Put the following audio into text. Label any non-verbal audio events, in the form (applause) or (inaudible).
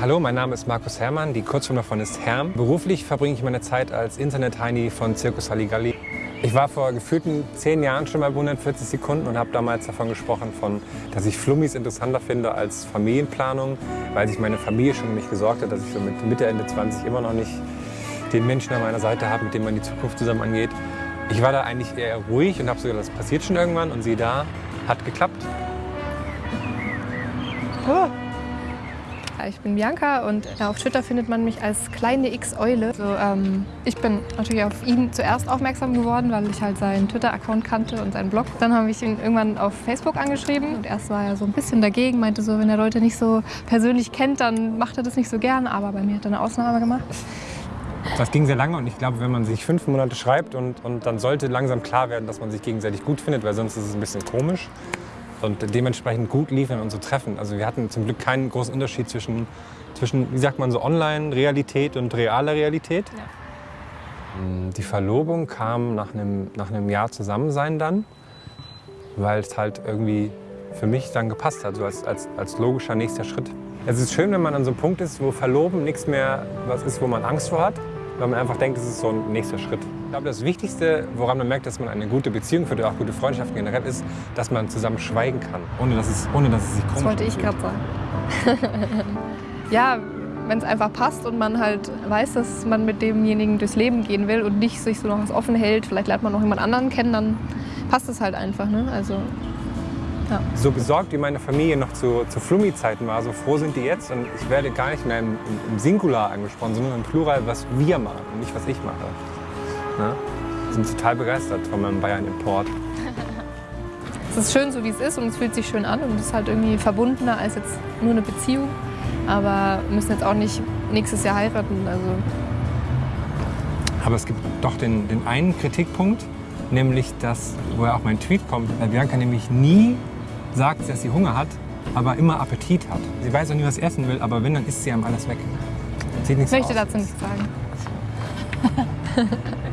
Hallo, mein Name ist Markus Herrmann, die Kurzform davon ist Herm. Beruflich verbringe ich meine Zeit als Internet-Heini von Circus Halligalli. Ich war vor gefühlten zehn Jahren schon bei 140 Sekunden und habe damals davon gesprochen, von, dass ich Flummis interessanter finde als Familienplanung, weil sich meine Familie schon um mich gesorgt hat, dass ich so mit Mitte, Ende 20 immer noch nicht den Menschen an meiner Seite habe, mit dem man die Zukunft zusammen angeht. Ich war da eigentlich eher ruhig und habe so gedacht, das passiert schon irgendwann und sie da, hat geklappt. Oh. Ich bin Bianca und auf Twitter findet man mich als kleine X-Eule. Also, ähm, ich bin natürlich auf ihn zuerst aufmerksam geworden, weil ich halt seinen Twitter-Account kannte und seinen Blog. Dann habe ich ihn irgendwann auf Facebook angeschrieben und erst war er so ein bisschen dagegen, meinte so, wenn er Leute nicht so persönlich kennt, dann macht er das nicht so gern, aber bei mir hat er eine Ausnahme gemacht. Das ging sehr lange und ich glaube, wenn man sich fünf Monate schreibt und, und dann sollte langsam klar werden, dass man sich gegenseitig gut findet, weil sonst ist es ein bisschen komisch und dementsprechend gut liefen unsere Treffen. Also wir hatten zum Glück keinen großen Unterschied zwischen, zwischen wie sagt man so, Online-Realität und realer Realität. Ja. Mm, die Verlobung kam nach einem, nach einem Jahr Zusammensein dann, weil es halt irgendwie für mich dann gepasst hat, so als, als, als logischer nächster Schritt. Es ist schön, wenn man an so einem Punkt ist, wo Verloben nichts mehr was ist, wo man Angst vor hat, weil man einfach denkt, es ist so ein nächster Schritt. Ich glaube, das Wichtigste, woran man merkt, dass man eine gute Beziehung führt oder auch gute Freundschaften generell ist, dass man zusammen schweigen kann, ohne dass es, ohne dass es sich komisch Das wollte ich gerade sagen. (laughs) ja, wenn es einfach passt und man halt weiß, dass man mit demjenigen durchs Leben gehen will und nicht sich so noch was offen hält, vielleicht lernt man noch jemand anderen kennen, dann passt es halt einfach. Ne? Also, ja. So besorgt wie meine Familie noch zu, zu Flummi-Zeiten war, so froh sind die jetzt. Und ich werde gar nicht mehr im, im Singular angesprochen, sondern im Plural, was wir machen und nicht, was ich mache. Ne? sind total begeistert von meinem Bayern-Import. es ist schön, so wie es ist und es fühlt sich schön an und es ist halt irgendwie verbundener als jetzt nur eine Beziehung. Aber wir müssen jetzt auch nicht nächstes Jahr heiraten. Also. Aber es gibt doch den, den einen Kritikpunkt, nämlich dass, woher auch mein Tweet kommt, Bianca nämlich nie sagt, dass sie Hunger hat, aber immer Appetit hat. Sie weiß auch nie, was sie essen will, aber wenn, dann isst sie einem alles weg. Sieht nichts ich möchte aus. dazu nichts sagen. (laughs)